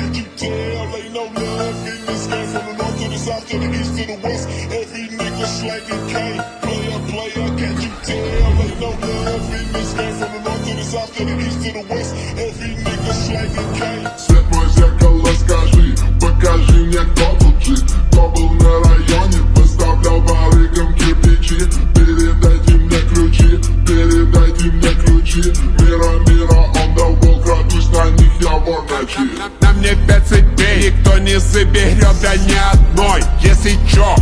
Can't you tell? Ain't no love in this game from the north to the south to the east to the west. Every nigga slanging K. Player, player, can't you tell? Ain't no love in this game from the north to the south to the east to the west. Every nigga slanging K. пять цепей, никто не заберет, да ни одной. Если чё,